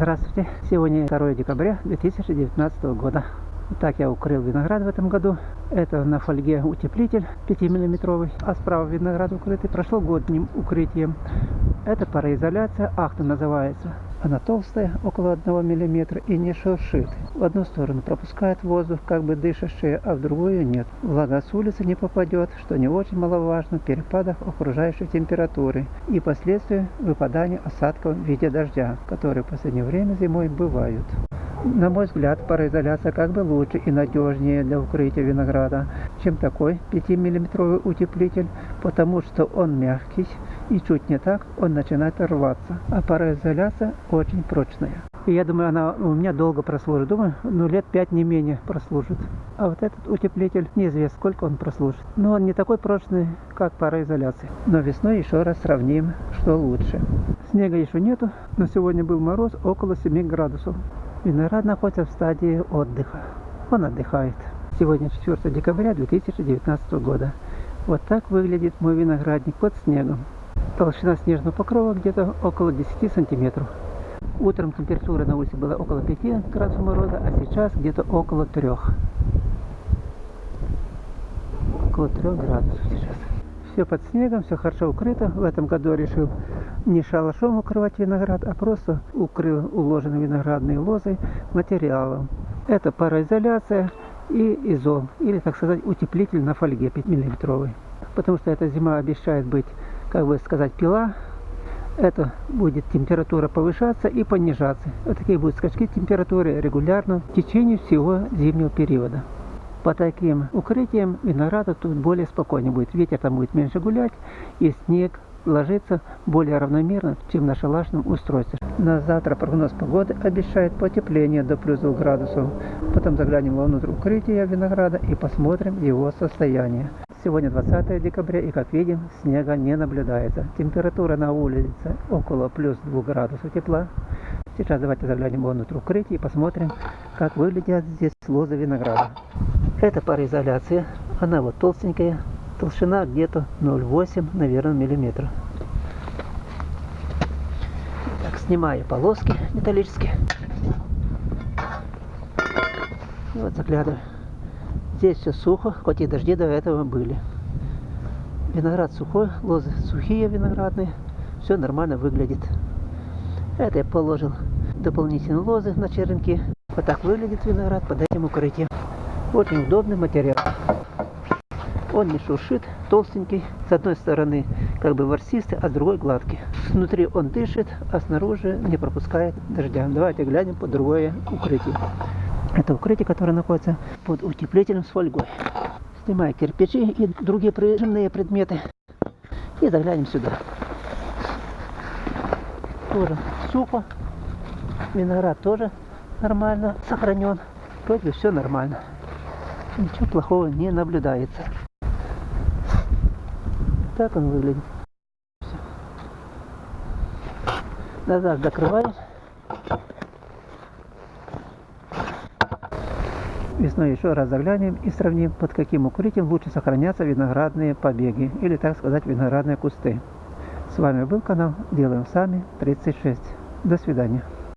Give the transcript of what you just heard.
Здравствуйте! Сегодня 2 декабря 2019 года. Итак, я укрыл виноград в этом году. Это на фольге утеплитель 5-миллиметровый, а справа виноград укрытый прошлогодним укрытием. Это пароизоляция, ахта называется. Она толстая, около 1 мм и не шуршит. В одну сторону пропускает воздух, как бы дышащая, а в другую нет. Влага с улицы не попадет, что не очень маловажно в перепадах окружающей температуры и последствия выпадания осадков в виде дождя, которые в последнее время зимой бывают. На мой взгляд, пароизоляция как бы лучше и надежнее для укрытия винограда, чем такой 5-миллиметровый утеплитель, потому что он мягкий и чуть не так он начинает рваться. А пароизоляция очень прочная. И я думаю, она у меня долго прослужит. Думаю, ну лет 5 не менее прослужит. А вот этот утеплитель, неизвестно, сколько он прослужит. Но он не такой прочный, как пароизоляция. Но весной еще раз сравним, что лучше. Снега еще нету, но сегодня был мороз около 7 градусов. Виноград находится в стадии отдыха. Он отдыхает. Сегодня 4 декабря 2019 года. Вот так выглядит мой виноградник под снегом. Толщина снежного покрова где-то около 10 сантиметров. Утром температура на улице была около 5 градусов мороза, а сейчас где-то около 3. Около 3 градусов сейчас. Все под снегом, все хорошо укрыто. В этом году решил не шалашом укрывать виноград, а просто укрыл уложенные виноградные лозы материалом. Это пароизоляция и изол, или, так сказать, утеплитель на фольге 5 миллиметровый. Потому что эта зима обещает быть, как бы сказать, пила. Это будет температура повышаться и понижаться. Вот такие будут скачки температуры регулярно в течение всего зимнего периода. По таким укрытиям винограда тут более спокойно будет. Ветер там будет меньше гулять, и снег ложится более равномерно, чем на шалашном устройстве. На завтра прогноз погоды обещает потепление до плюс 2 градусов. Потом заглянем внутрь укрытия винограда и посмотрим его состояние. Сегодня 20 декабря и как видим снега не наблюдается. Температура на улице около плюс 2 градусов тепла. Сейчас давайте заглянем внутрь укрытия и посмотрим, как выглядят здесь лозы винограда. Это пароизоляция. Она вот толстенькая, толщина где-то 0,8, наверное, миллиметра. Так, снимаю полоски металлические. И вот заглядываю. Здесь все сухо, хоть и дожди до этого были. Виноград сухой, лозы сухие виноградные. Все нормально выглядит. Это я положил дополнительные лозы на черенки. Вот так выглядит виноград под этим укрытием. Очень удобный материал. Он не шуршит, толстенький. С одной стороны как бы ворсистый, а с другой гладкий. Внутри он дышит, а снаружи не пропускает дождя. Давайте глянем под другое укрытие. Это укрытие, которое находится под утеплителем с фольгой. Снимаю кирпичи и другие прижимные предметы. И заглянем сюда. Тоже сухо. Виноград тоже нормально сохранен. Вроде все нормально. Ничего плохого не наблюдается. Так он выглядит. Все. Назад закрываем. Весной еще раз заглянем и сравним, под каким укрытием лучше сохранятся виноградные побеги, или так сказать виноградные кусты. С вами был канал Делаем Сами 36. До свидания.